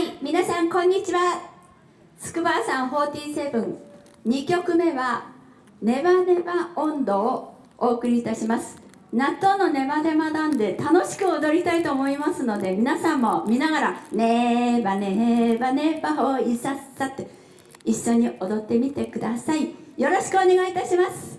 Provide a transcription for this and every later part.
はい皆さんこんにちは。筑波山472曲目は「ネバネバ温度」をお送りいたします。納豆のネバネバなんで楽しく踊りたいと思いますので皆さんも見ながら「ネバネバネバほいさっさ」って一緒に踊ってみてください。よろしくお願いいたします。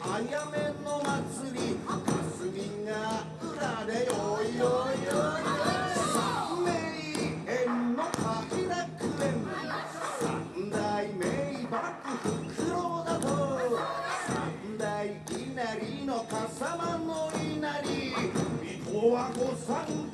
あやめの祭り霞が浦でよいよいよい。三名園の快楽園三代名幕フクロウだと三い稲荷のかさまの稲荷。み戸は御三家